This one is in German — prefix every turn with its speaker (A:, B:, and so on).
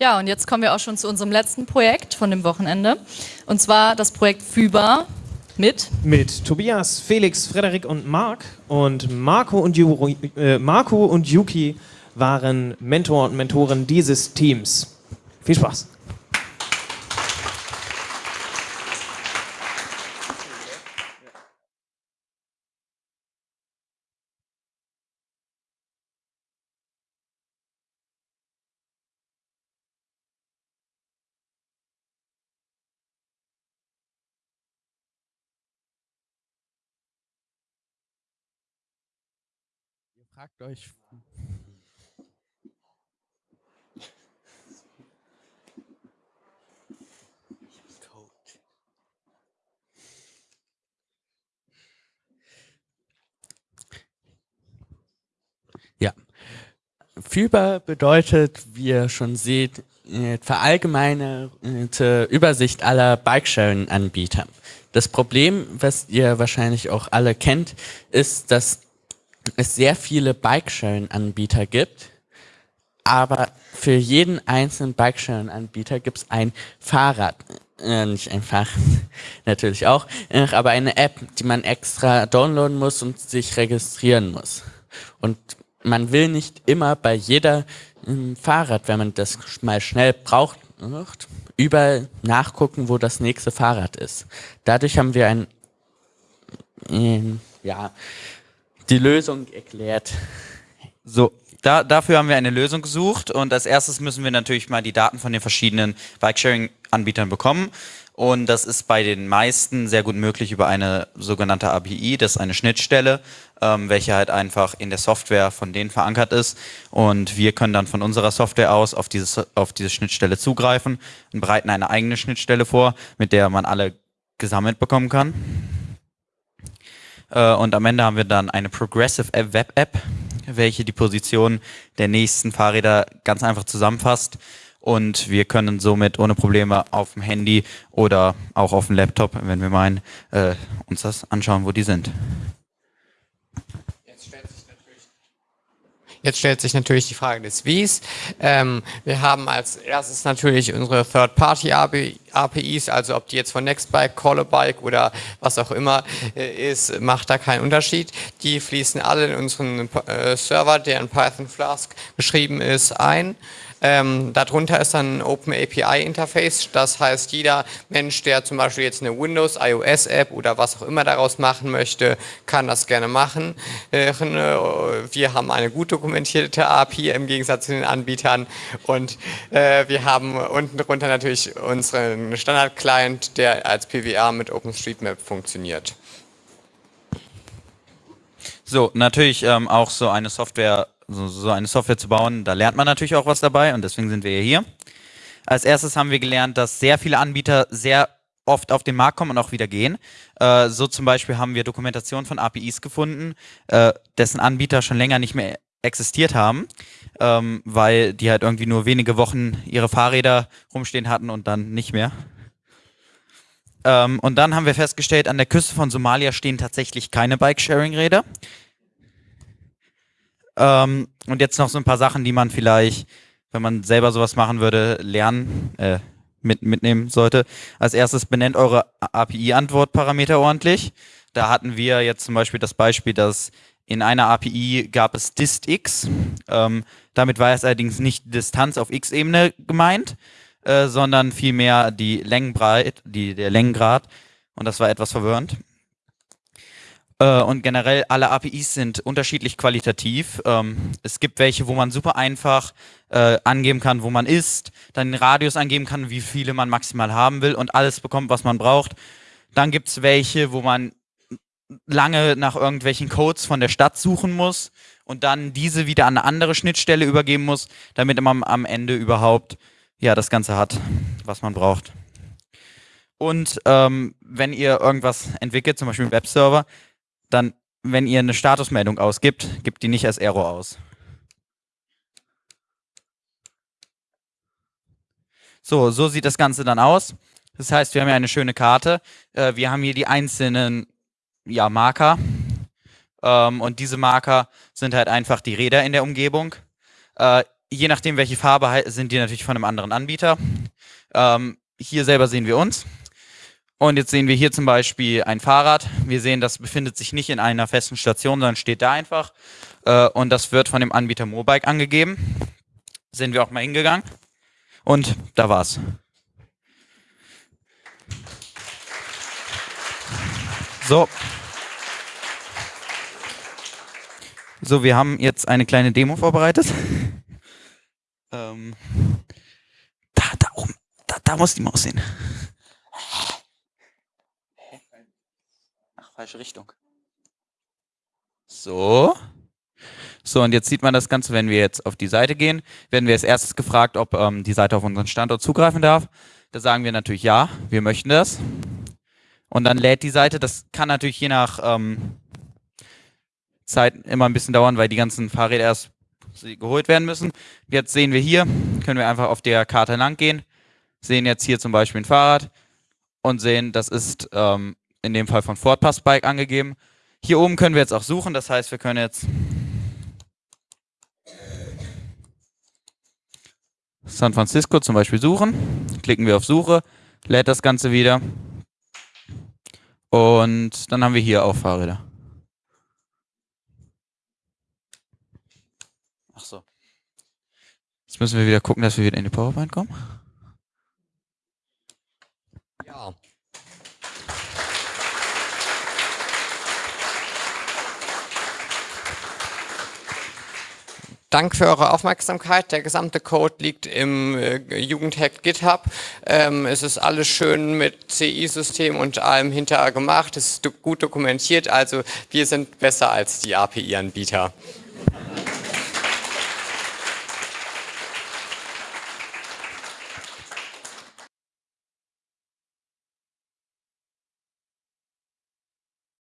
A: Ja, und jetzt kommen wir auch schon zu unserem letzten Projekt von dem Wochenende. Und zwar das Projekt FÜBA mit?
B: Mit Tobias, Felix, Frederik und Marc. Und Marco und, Ju äh, Marco und Yuki waren Mentor und Mentoren dieses Teams. Viel Spaß!
C: Fragt euch. Ja. FIBA bedeutet, wie ihr schon seht, äh, verallgemeinerte Übersicht aller Bikesharing-Anbieter. Das Problem, was ihr wahrscheinlich auch alle kennt, ist, dass es sehr viele Bikesharing-Anbieter gibt, aber für jeden einzelnen Bikesharing-Anbieter gibt es ein Fahrrad, äh, nicht einfach, natürlich auch, äh, aber eine App, die man extra downloaden muss und sich registrieren muss. Und man will nicht immer bei jeder äh, Fahrrad, wenn man das mal schnell braucht, überall nachgucken, wo das nächste Fahrrad ist. Dadurch haben wir ein, äh, ja, die Lösung erklärt.
D: So, da, dafür haben wir eine Lösung gesucht und als erstes müssen wir natürlich mal die Daten von den verschiedenen Bikesharing-Anbietern bekommen. Und das ist bei den meisten sehr gut möglich über eine sogenannte API, das ist eine Schnittstelle, ähm, welche halt einfach in der Software von denen verankert ist. Und wir können dann von unserer Software aus auf, dieses, auf diese Schnittstelle zugreifen und bereiten eine eigene Schnittstelle vor, mit der man alle gesammelt bekommen kann. Äh, und am Ende haben wir dann eine Progressive Web App, welche die Position der nächsten Fahrräder ganz einfach zusammenfasst. Und wir können somit ohne Probleme auf dem Handy oder auch auf dem Laptop, wenn wir meinen, äh, uns das anschauen, wo die sind.
E: Jetzt stellt sich natürlich die Frage des Wies. Ähm, wir haben als erstes natürlich unsere Third-Party-APIs, also ob die jetzt von Nextbike, Callabike oder was auch immer äh, ist, macht da keinen Unterschied. Die fließen alle in unseren äh, Server, der in Python Flask geschrieben ist, ein. Ähm, darunter ist dann ein Open API Interface. Das heißt, jeder Mensch, der zum Beispiel jetzt eine Windows, iOS App oder was auch immer daraus machen möchte, kann das gerne machen. Äh, wir haben eine gut dokumentierte API im Gegensatz zu den Anbietern und äh, wir haben unten drunter natürlich unseren Standard-Client, der als PWA mit OpenStreetMap funktioniert.
D: So, natürlich ähm, auch so eine Software so, so eine Software zu bauen, da lernt man natürlich auch was dabei und deswegen sind wir hier. Als erstes haben wir gelernt, dass sehr viele Anbieter sehr oft auf den Markt kommen und auch wieder gehen. Äh, so zum Beispiel haben wir Dokumentation von APIs gefunden, äh, dessen Anbieter schon länger nicht mehr existiert haben, ähm, weil die halt irgendwie nur wenige Wochen ihre Fahrräder rumstehen hatten und dann nicht mehr. Ähm, und dann haben wir festgestellt, an der Küste von Somalia stehen tatsächlich keine Bike-Sharing-Räder. Ähm, und jetzt noch so ein paar Sachen, die man vielleicht, wenn man selber sowas machen würde, lernen, äh, mit, mitnehmen sollte. Als erstes benennt eure API-Antwortparameter ordentlich. Da hatten wir jetzt zum Beispiel das Beispiel, dass in einer API gab es distx. Ähm, damit war es allerdings nicht Distanz auf x-Ebene gemeint, äh, sondern vielmehr die Längenbreit, die, der Längengrad. Und das war etwas verwirrend. Äh, und generell alle APIs sind unterschiedlich qualitativ. Ähm, es gibt welche, wo man super einfach äh, angeben kann, wo man ist, dann den Radius angeben kann, wie viele man maximal haben will und alles bekommt, was man braucht. Dann gibt es welche, wo man lange nach irgendwelchen Codes von der Stadt suchen muss und dann diese wieder an eine andere Schnittstelle übergeben muss, damit man am Ende überhaupt ja das Ganze hat, was man braucht. Und ähm, wenn ihr irgendwas entwickelt, zum Beispiel einen Webserver, dann, wenn ihr eine Statusmeldung ausgibt, gibt die nicht als Error aus. So, so sieht das Ganze dann aus. Das heißt, wir haben hier eine schöne Karte. Äh, wir haben hier die einzelnen ja, Marker. Ähm, und diese Marker sind halt einfach die Räder in der Umgebung. Äh, je nachdem, welche Farbe sind die natürlich von einem anderen Anbieter. Ähm, hier selber sehen wir uns. Und jetzt sehen wir hier zum Beispiel ein Fahrrad. Wir sehen, das befindet sich nicht in einer festen Station, sondern steht da einfach. Äh, und das wird von dem Anbieter Mobike angegeben. Sind wir auch mal hingegangen. Und da war's. So. So, wir haben jetzt eine kleine Demo vorbereitet. ähm, da, da oben, da, da muss die Maus hin. Falsche Richtung. So. So, und jetzt sieht man das Ganze, wenn wir jetzt auf die Seite gehen, werden wir als erstes gefragt, ob ähm, die Seite auf unseren Standort zugreifen darf. Da sagen wir natürlich ja, wir möchten das. Und dann lädt die Seite, das kann natürlich je nach ähm, Zeit immer ein bisschen dauern, weil die ganzen Fahrräder erst geholt werden müssen. Jetzt sehen wir hier, können wir einfach auf der Karte lang gehen, sehen jetzt hier zum Beispiel ein Fahrrad und sehen, das ist ähm, in dem Fall von Ford Pass Bike angegeben. Hier oben können wir jetzt auch suchen, das heißt, wir können jetzt San Francisco zum Beispiel suchen, klicken wir auf Suche, lädt das Ganze wieder und dann haben wir hier auch Fahrräder. Ach so. Jetzt müssen wir wieder gucken, dass wir wieder in die PowerPoint kommen.
E: Ja. Danke für eure Aufmerksamkeit. Der gesamte Code liegt im äh, Jugendhack GitHub. Ähm, es ist alles schön mit CI-System und allem hinterher gemacht. Es ist do gut dokumentiert. Also wir sind besser als die API-Anbieter.